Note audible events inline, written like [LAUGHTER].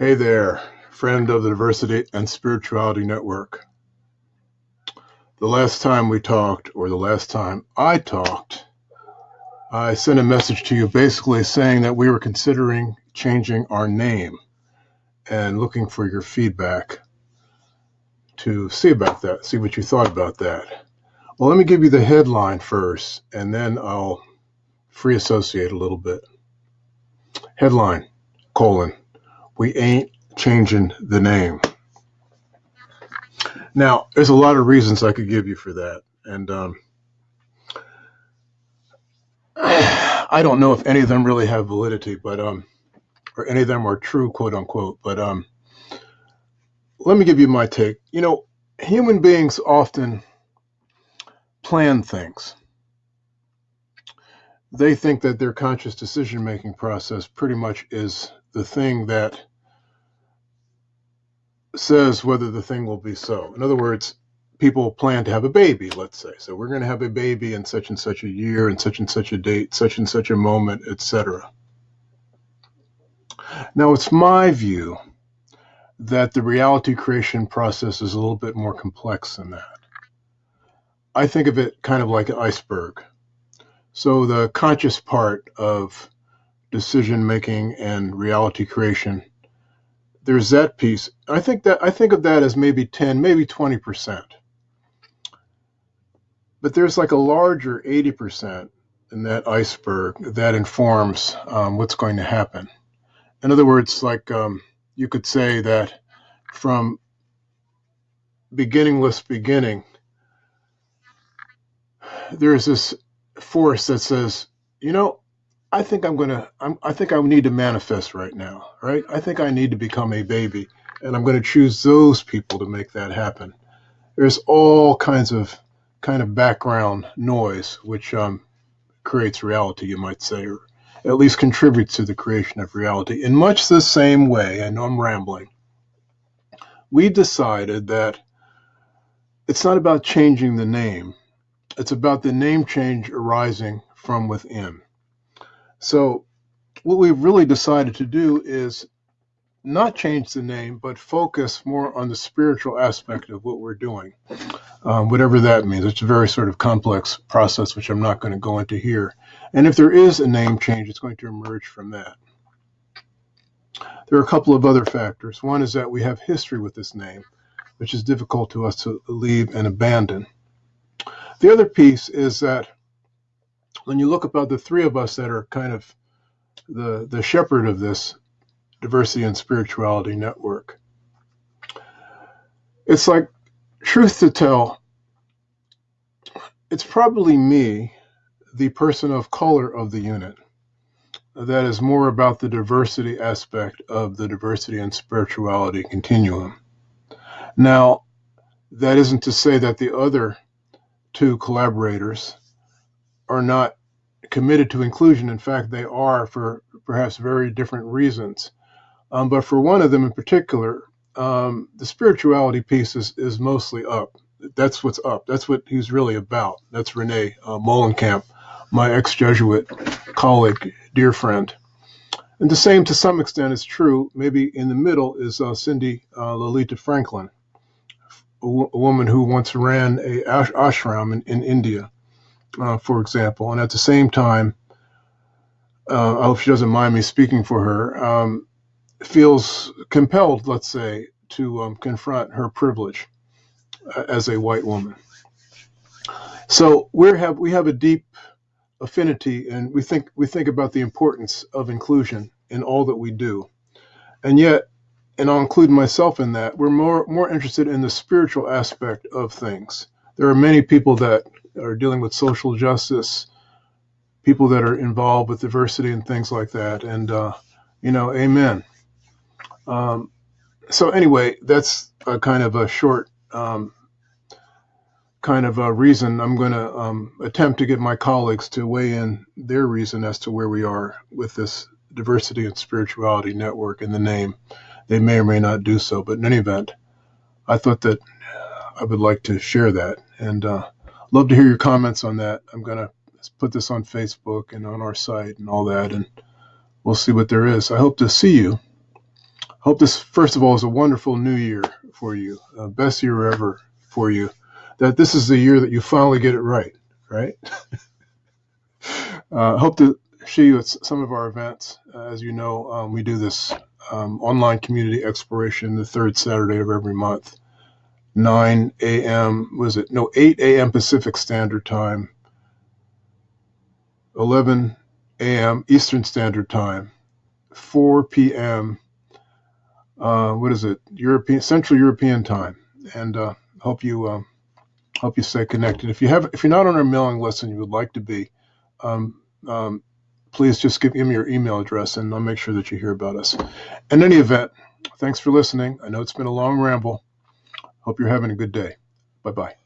Hey there, friend of the Diversity and Spirituality Network. The last time we talked, or the last time I talked, I sent a message to you basically saying that we were considering changing our name and looking for your feedback to see about that, see what you thought about that. Well, let me give you the headline first, and then I'll free associate a little bit. Headline, colon, we ain't changing the name. Now, there's a lot of reasons I could give you for that. And um, [SIGHS] I don't know if any of them really have validity, but um, or any of them are true, quote unquote. But um, let me give you my take. You know, human beings often plan things. They think that their conscious decision making process pretty much is the thing that says whether the thing will be so. In other words, people plan to have a baby, let's say. So we're going to have a baby in such and such a year and such and such a date, such and such a moment, etc. Now, it's my view that the reality creation process is a little bit more complex than that. I think of it kind of like an iceberg. So the conscious part of decision making and reality creation there's that piece. I think that I think of that as maybe 10, maybe 20%. But there's like a larger 80% in that iceberg that informs um, what's going to happen. In other words, like um, you could say that from beginningless beginning, there's this force that says, you know, I think I'm gonna. I'm, I think I need to manifest right now, right? I think I need to become a baby, and I'm going to choose those people to make that happen. There's all kinds of kind of background noise, which um, creates reality, you might say, or at least contributes to the creation of reality. In much the same way, I know I'm rambling. We decided that it's not about changing the name; it's about the name change arising from within. So, what we've really decided to do is not change the name, but focus more on the spiritual aspect of what we're doing, um, whatever that means. It's a very sort of complex process, which I'm not going to go into here. And if there is a name change, it's going to emerge from that. There are a couple of other factors. One is that we have history with this name, which is difficult to us to leave and abandon. The other piece is that when you look about the three of us that are kind of the the shepherd of this diversity and spirituality network, it's like truth to tell, it's probably me, the person of color of the unit, that is more about the diversity aspect of the diversity and spirituality continuum. Now, that isn't to say that the other two collaborators are not committed to inclusion. In fact, they are for perhaps very different reasons. Um, but for one of them in particular, um, the spirituality piece is, is mostly up. That's what's up. That's what he's really about. That's Renee uh, Molenkamp, my ex Jesuit colleague, dear friend. And the same, to some extent, is true. Maybe in the middle is uh, Cindy uh, Lolita Franklin, a, w- a woman who once ran a ash- ashram in, in India uh, for example, and at the same time, uh, I hope she doesn't mind me speaking for her, um, feels compelled, let's say, to um, confront her privilege uh, as a white woman. So we have we have a deep affinity, and we think we think about the importance of inclusion in all that we do, and yet, and I'll include myself in that, we're more more interested in the spiritual aspect of things. There are many people that are dealing with social justice, people that are involved with diversity and things like that. And, uh, you know, amen. Um, so, anyway, that's a kind of a short um, kind of a reason. I'm going to um, attempt to get my colleagues to weigh in their reason as to where we are with this diversity and spirituality network in the name. They may or may not do so, but in any event, I thought that I would like to share that. And uh, love to hear your comments on that. I'm going to put this on Facebook and on our site and all that, and we'll see what there is. I hope to see you. Hope this, first of all, is a wonderful new year for you, uh, best year ever for you. That this is the year that you finally get it right, right? [LAUGHS] uh, hope to see you at some of our events. Uh, as you know, um, we do this um, online community exploration the third Saturday of every month, 9 a.m. Was it no 8 a.m. Pacific Standard Time, 11 a.m. Eastern Standard Time, 4 p.m. Uh, what is it? European Central European Time, and uh, hope you um, hope you stay connected. If you have if you're not on our mailing list and you would like to be, um, um, please just give me your email address and I'll make sure that you hear about us. In any event, thanks for listening. I know it's been a long ramble. Hope you're having a good day. Bye bye.